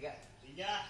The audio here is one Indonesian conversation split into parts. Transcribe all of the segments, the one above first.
你看人家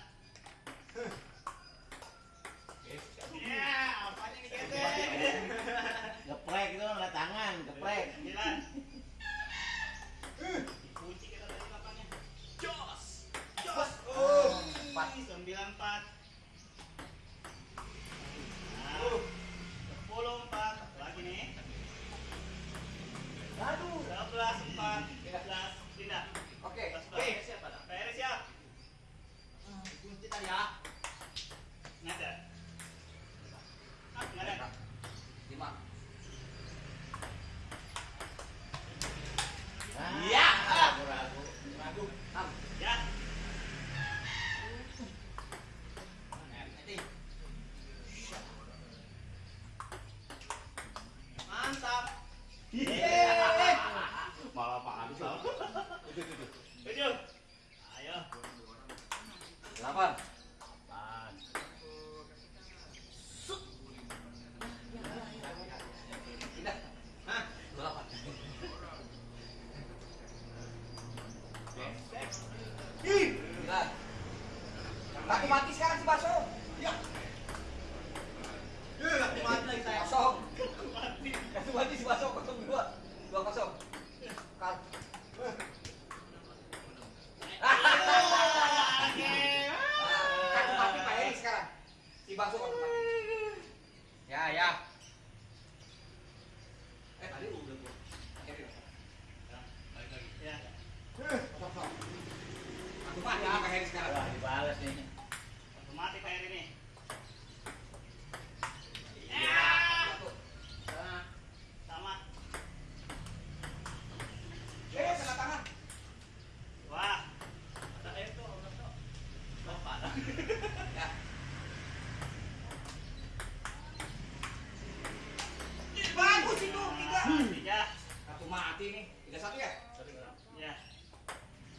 mati nih. Tiga satu ya? Satu enam. Ya.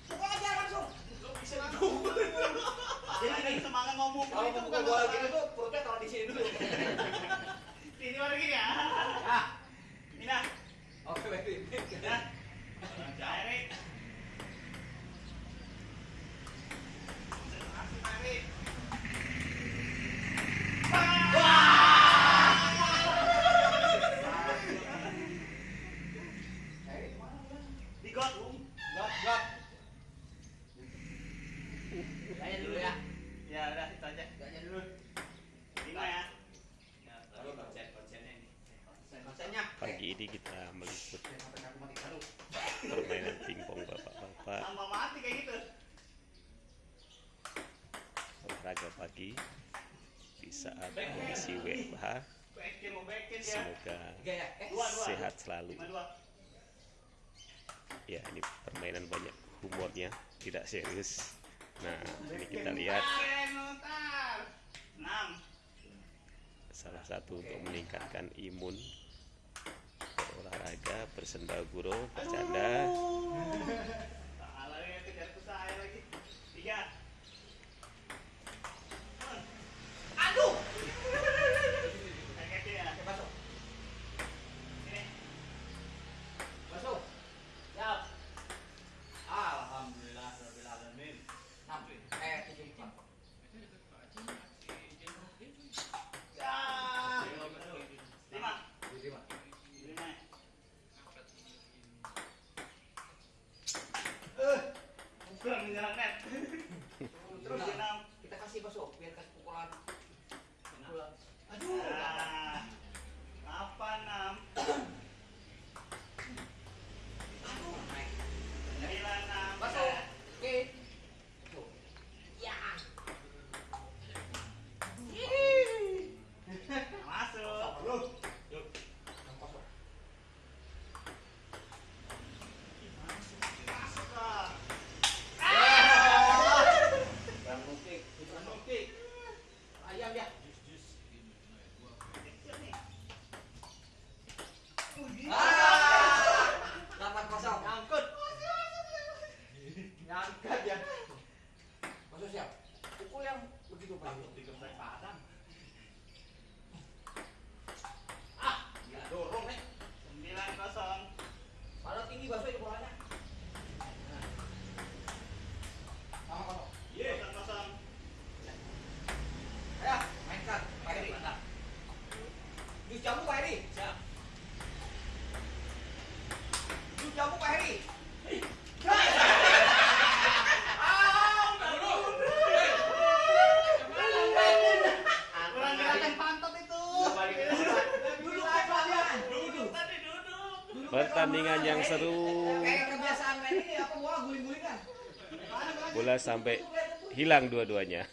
Pukul aja langsung. Lo bisa semangat ngomong. Itu bukan bola olahraga pagi. Di saat kondisi WFH semoga sehat selalu. Ya ini permainan banyak humornya tidak serius. Nah ini kita lihat. Salah satu untuk meningkatkan imun olahraga bersendaguro bercanda. apa nam? Jus Pak Heri. Ya. Siap. Jus Pak Heri. Pertandingan yang seru. Bola sampai hilang dua-duanya.